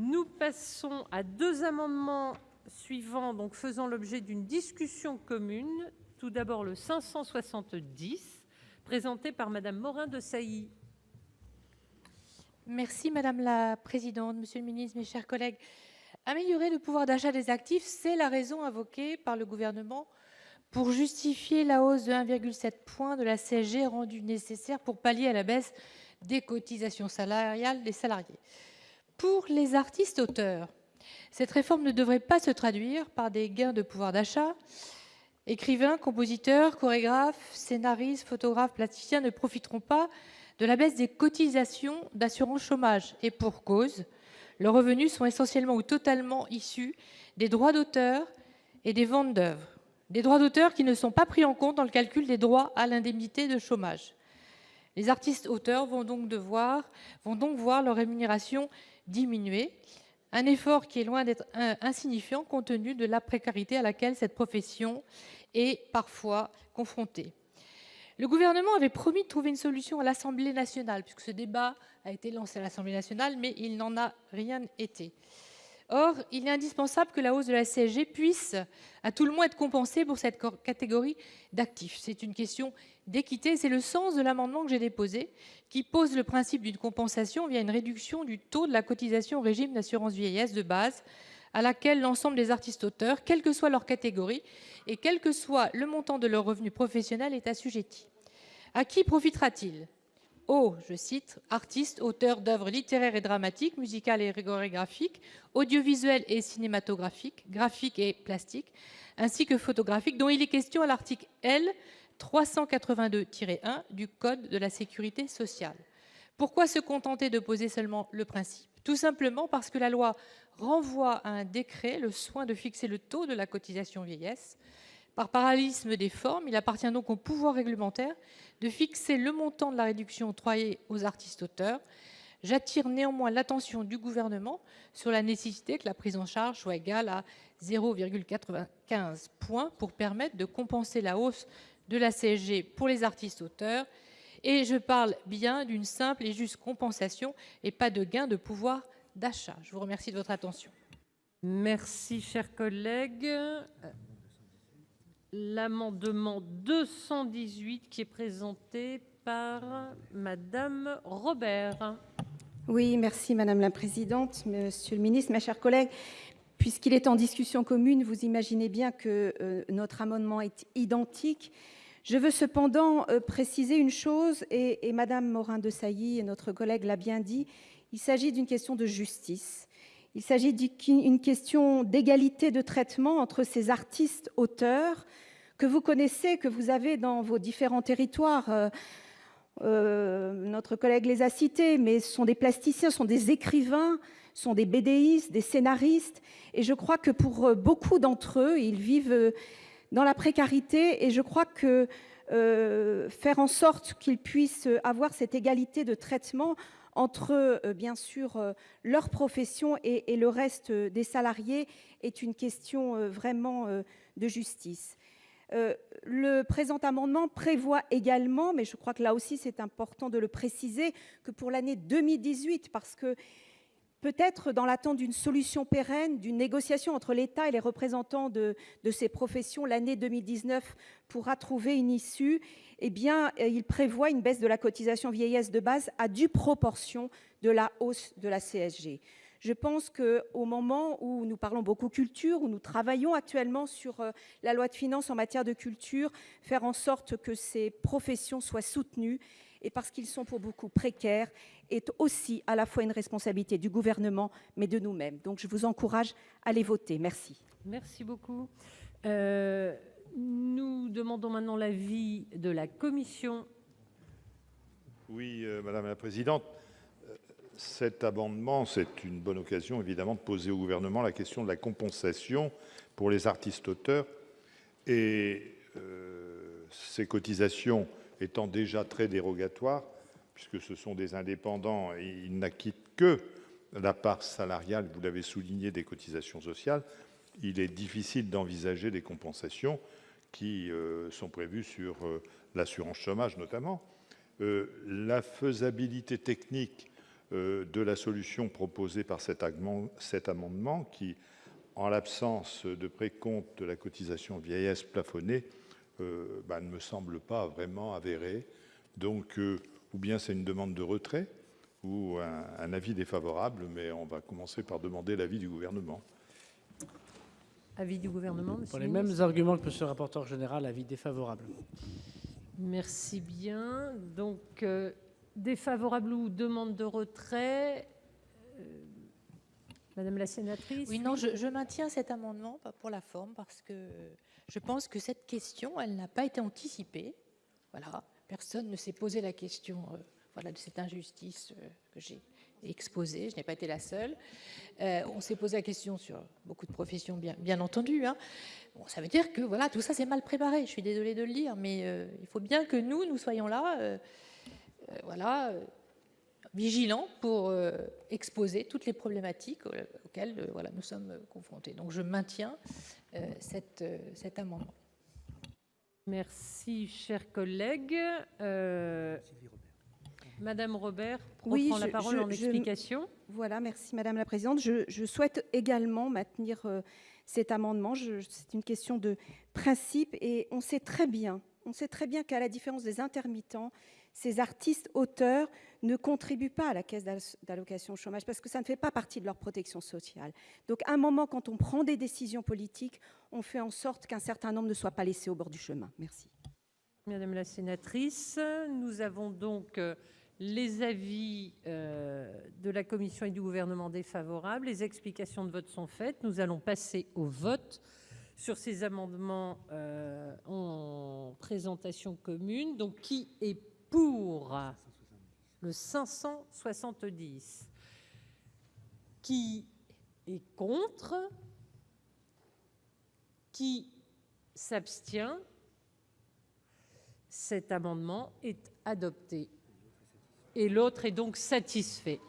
Nous passons à 2 amendements suivants donc faisant l'objet d'une discussion commune. Tout d'abord le 570 présenté par Madame Morin-Desailly. Merci madame la présidente, monsieur le Ministre, mes chers collègues, améliorer le pouvoir d'achat des actifs, c'est la raison invoquée par le gouvernement pour justifier la hausse de 1,7 point de la CSG rendue nécessaire pour pallier à la baisse des cotisations salariales des salariés pour les artistes auteurs, cette réforme ne devrait pas se traduire par des gains de pouvoir d'achat, écrivains, compositeurs, chorégraphes, scénaristes, photographes, plasticiens ne profiteront pas de la baisse des cotisations d'assurance chômage. Et pour cause, leurs revenus sont essentiellement ou totalement issus des droits d'auteur et des ventes d'Oeuvres des droits d'auteur qui ne sont pas pris en compte dans le calcul des droits à l'indemnité de chômage, les artistes auteurs vont donc devoir vont donc voir leur rémunération diminuer. Un effort qui est loin d'être insignifiant compte tenu de la précarité à laquelle cette profession est parfois confronté le gouvernement avait promis de trouver une solution à l'Assemblée nationale, puisque ce débat a été lancé à l'Assemblée nationale, mais il n'en a rien été, or il est indispensable que la hausse de la CSG puisse à tout le moins être compensée pour cette catégorie d'actifs, c'est une question d'équité, c'est le sens de l'amendement que j'ai déposé, qui pose le principe d'une compensation via une réduction du taux de la cotisation au régime d'assurance vieillesse de base à laquelle l'ensemble des artistes auteurs, quelle que soit leur catégorie et quel que soit le montant de leurs revenus professionnels est assujetti. À qui profitera-t-il? Je cite, artistes, auteurs d'Oeuvres littéraires et dramatiques, musicales et chorégraphiques, audiovisuelles et cinématographiques, graphiques et plastiques, ainsi que photographiques, dont il est question à l'article L. 382-1 du Code de la sécurité sociale. Pourquoi se contenter de poser seulement le principe? Tout simplement parce que la loi renvoie à un décret le soin de fixer le taux de la cotisation vieillesse. Par parallélisme des formes, il appartient donc au pouvoir réglementaire de fixer le montant de la réduction octroyée aux artistes auteurs. J'attire néanmoins l'attention du Gouvernement sur la nécessité que la prise en charge soit égale à 0,95 points pour permettre de compenser la hausse de la CSG pour les artistes auteurs. Et je parle bien d'une simple et juste compensation et pas de gain de pouvoir d'achat. Je vous remercie de votre attention. Merci, cher collègue l'amendement 218 qui est présenté par Madame Robert. Oui, merci Madame la Présidente, Monsieur le Ministre, mes chers collègues, puisqu'il est en discussion commune, vous imaginez bien que euh, notre amendement est identique. Je veux cependant euh, préciser une chose, et, Madame Morin-Desailly et notre collègue l'a bien dit, il s'agit d'une question de justice. Il s'agit d'une question d'égalité de traitement entre ces artistes auteurs que vous connaissez, que vous avez dans vos différents territoires. Euh, euh, notre collègue les a cités, mais ce sont des plasticiens, sont des écrivains, sont des BDistes, des scénaristes. Et je crois que pour beaucoup d'entre eux, ils vivent dans la précarité. Et je crois que euh, faire en sorte qu'ils puissent avoir cette égalité de traitement entre, euh, bien sûr, euh, leur profession et, le reste des salariés est une question euh, vraiment de justice. le présent amendement prévoit également, mais je crois que là aussi c'est important de le préciser, que pour l'année 2018, parce que peut-être dans l'attente d'une solution pérenne, d'une négociation entre l'État et les représentants de, ces professions, l'année 2019 pourra trouver une issue eh euh, il prévoit une baisse de la cotisation vieillesse de base à due proportion de la hausse de la CSG. Je pense qu'au moment où nous parlons beaucoup culture, où nous travaillons actuellement sur euh, la loi de finances en matière de culture, faire en sorte que ces professions soient soutenues et parce qu'ils sont pour beaucoup précaires est aussi à la fois une responsabilité du gouvernement, mais de nous-mêmes. Donc je vous encourage à les voter. Merci. Merci beaucoup. Euh, nous demandons maintenant l'avis de la commission. Oui, euh, madame la présidente, euh, cet amendement, c'est une bonne occasion évidemment de poser au gouvernement la question de la compensation pour les artistes auteurs et euh, ces cotisations étant déjà très dérogatoires puisque ce sont des indépendants et ils n'acquittent que la part salariale, vous l'avez souligné, des cotisations sociales, il est difficile d'envisager des compensations qui euh, sont prévues sur euh, l'assurance chômage notamment. Euh, la faisabilité technique de la solution proposée par cet amendement qui, en l'absence de précompte de la cotisation vieillesse plafonnée, euh, bah, ne me semble pas vraiment avérée. Donc, euh, ou bien c'est une demande de retrait ou un avis défavorable, mais on va commencer par demander l'avis du Gouvernement. Avis du Gouvernement, Pour les mêmes arguments que monsieur le rapporteur général, avis défavorable. Merci bien. Donc, défavorable ou demande de retrait Madame la sénatrice? Oui, non, je, maintiens cet amendement pour la forme parce que je pense que cette question, elle n'a pas été anticipée. Voilà, personne ne s'est posé la question euh, de cette injustice euh, que j'ai exposée. Je n'ai pas été la seule. Euh, on s'est posé la question sur beaucoup de professions, bien, entendu. Hein. Ça veut dire que voilà, tout ça c'est mal préparé. Je suis désolée de le dire, mais il faut bien que nous, nous soyons là. voilà vigilant pour exposer toutes les problématiques auxquelles voilà, nous sommes confrontés. Donc je maintiens cette, cet amendement. Merci, chers collègues. Madame Robert oui, la parole en explication. voilà, merci Madame la Présidente. Je, je souhaite également maintenir cet amendement. C'est une question de principe et on sait très bien, on sait très bien qu'à la différence des intermittents, ces artistes auteurs ne contribuent pas à la caisse d'allocation chômage parce que ça ne fait pas partie de leur protection sociale. Donc à un moment, quand on prend des décisions politiques, on fait en sorte qu'un certain nombre ne soient pas laissés au bord du chemin. Merci. Madame la sénatrice, nous avons donc euh, les avis euh, de la commission et du gouvernement défavorables. Les explications de vote sont faites. Nous allons passer au vote sur ces amendements euh, en présentation commune. Donc, qui est pour le 570 qui est contre? Qui s'abstient? Cet amendement est adopté. Et l'autre est donc satisfait